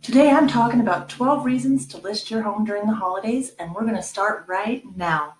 Today I'm talking about 12 reasons to list your home during the holidays and we're going to start right now.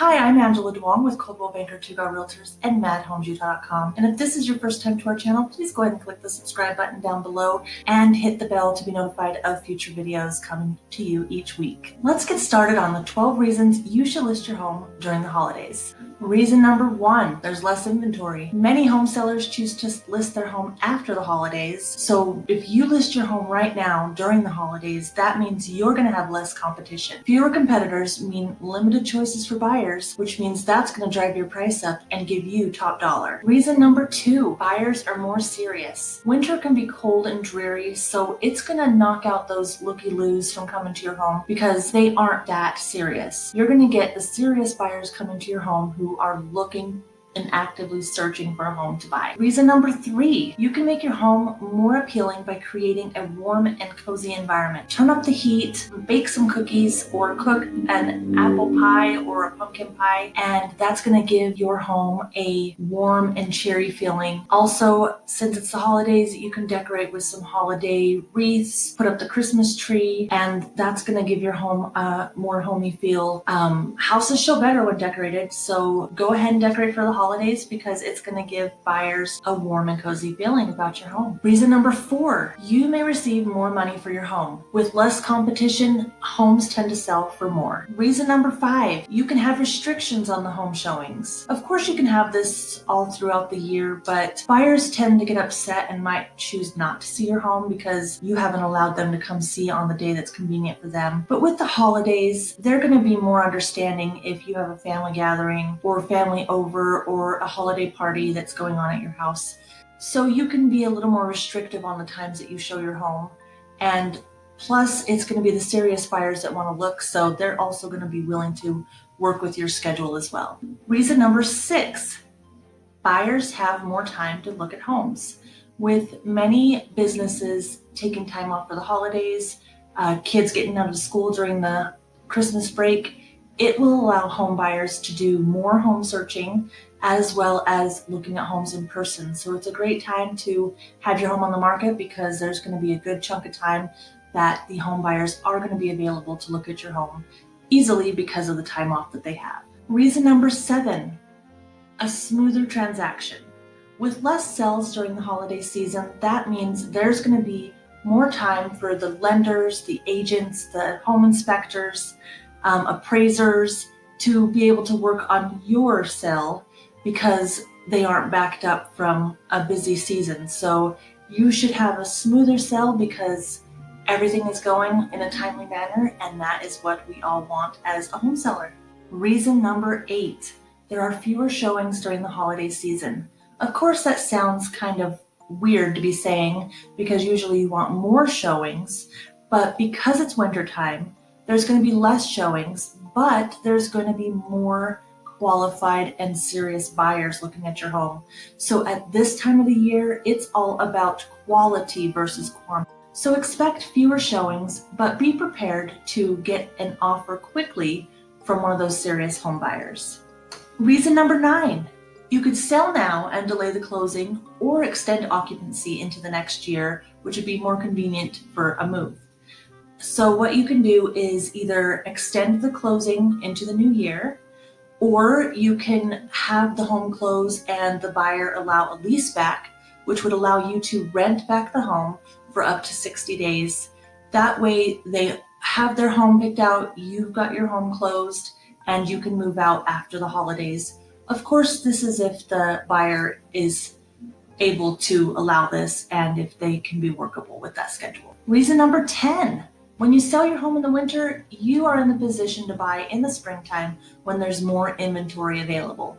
Hi, I'm Angela Duong with Coldwell Banker Go Realtors and MadHomesUtah.com. And if this is your first time to our channel, please go ahead and click the subscribe button down below and hit the bell to be notified of future videos coming to you each week. Let's get started on the 12 reasons you should list your home during the holidays. Reason number one, there's less inventory. Many home sellers choose to list their home after the holidays. So if you list your home right now during the holidays, that means you're gonna have less competition. Fewer competitors mean limited choices for buyers, which means that's gonna drive your price up and give you top dollar. Reason number two, buyers are more serious. Winter can be cold and dreary, so it's gonna knock out those looky-loos from coming to your home because they aren't that serious. You're gonna get the serious buyers coming to your home who are looking and actively searching for a home to buy. Reason number three, you can make your home more appealing by creating a warm and cozy environment. Turn up the heat, bake some cookies, or cook an apple pie or a pumpkin pie, and that's gonna give your home a warm and cheery feeling. Also, since it's the holidays, you can decorate with some holiday wreaths, put up the Christmas tree, and that's gonna give your home a more homey feel. Um, houses show better when decorated, so go ahead and decorate for the holidays because it's going to give buyers a warm and cozy feeling about your home. Reason number four, you may receive more money for your home. With less competition, homes tend to sell for more. Reason number five, you can have restrictions on the home showings. Of course, you can have this all throughout the year, but buyers tend to get upset and might choose not to see your home because you haven't allowed them to come see on the day that's convenient for them. But with the holidays, they're going to be more understanding if you have a family gathering or family over or a holiday party that's going on at your house. So you can be a little more restrictive on the times that you show your home. And plus it's going to be the serious buyers that want to look. So they're also going to be willing to work with your schedule as well. Reason number six, buyers have more time to look at homes. With many businesses taking time off for the holidays, uh, kids getting out of school during the Christmas break, it will allow home buyers to do more home searching as well as looking at homes in person. So it's a great time to have your home on the market because there's going to be a good chunk of time that the home buyers are going to be available to look at your home easily because of the time off that they have. Reason number seven, a smoother transaction. With less sales during the holiday season, that means there's going to be more time for the lenders, the agents, the home inspectors, um, appraisers to be able to work on your sale because they aren't backed up from a busy season. So you should have a smoother sell because everything is going in a timely manner and that is what we all want as a home seller. Reason number eight, there are fewer showings during the holiday season. Of course that sounds kind of weird to be saying because usually you want more showings, but because it's winter time, there's going to be less showings, but there's going to be more qualified and serious buyers looking at your home. So at this time of the year, it's all about quality versus quantity. So expect fewer showings, but be prepared to get an offer quickly from one of those serious home buyers. Reason number nine, you could sell now and delay the closing or extend occupancy into the next year, which would be more convenient for a move. So what you can do is either extend the closing into the new year or you can have the home close and the buyer allow a lease back, which would allow you to rent back the home for up to 60 days. That way they have their home picked out, you've got your home closed, and you can move out after the holidays. Of course, this is if the buyer is able to allow this and if they can be workable with that schedule. Reason number 10, when you sell your home in the winter, you are in the position to buy in the springtime when there's more inventory available.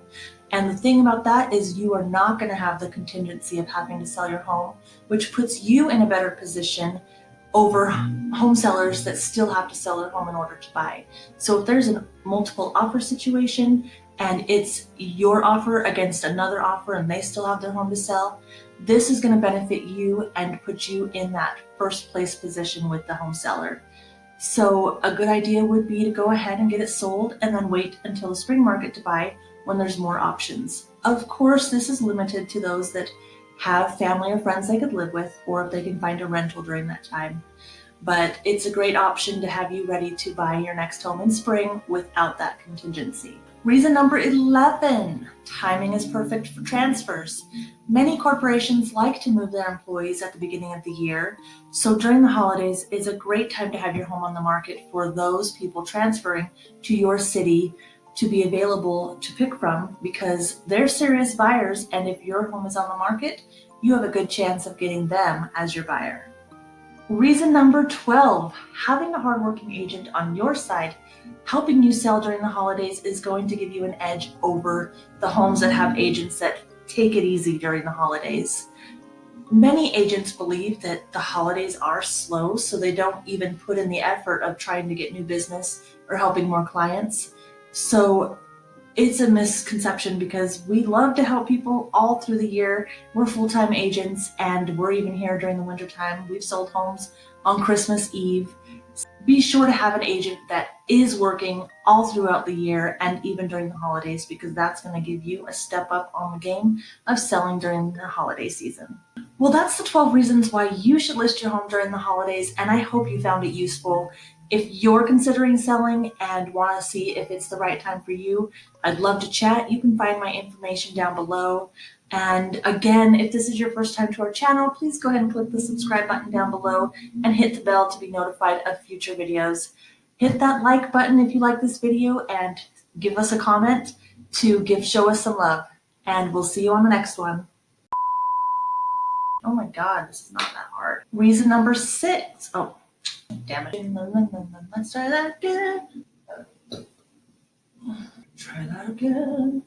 And the thing about that is you are not going to have the contingency of having to sell your home, which puts you in a better position over home sellers that still have to sell their home in order to buy. So if there's a multiple offer situation and it's your offer against another offer and they still have their home to sell, this is going to benefit you and put you in that first place position with the home seller. So a good idea would be to go ahead and get it sold and then wait until the spring market to buy when there's more options. Of course, this is limited to those that have family or friends they could live with, or if they can find a rental during that time. But it's a great option to have you ready to buy your next home in spring without that contingency. Reason number 11, timing is perfect for transfers. Many corporations like to move their employees at the beginning of the year, so during the holidays is a great time to have your home on the market for those people transferring to your city to be available to pick from because they're serious buyers and if your home is on the market, you have a good chance of getting them as your buyer. Reason number 12, having a hardworking agent on your side helping you sell during the holidays is going to give you an edge over the homes that have agents that take it easy during the holidays. Many agents believe that the holidays are slow, so they don't even put in the effort of trying to get new business or helping more clients. So it's a misconception because we love to help people all through the year. We're full-time agents and we're even here during the winter time. We've sold homes on Christmas Eve. Be sure to have an agent that is working all throughout the year and even during the holidays because that's going to give you a step up on the game of selling during the holiday season. Well, that's the 12 reasons why you should list your home during the holidays and I hope you found it useful. If you're considering selling and want to see if it's the right time for you, I'd love to chat. You can find my information down below. And again, if this is your first time to our channel, please go ahead and click the subscribe button down below and hit the bell to be notified of future videos. Hit that like button if you like this video and give us a comment to give show us some love. And we'll see you on the next one. Oh my God, this is not that hard. Reason number six. Oh, Damn it. Let's try that again. Try that again.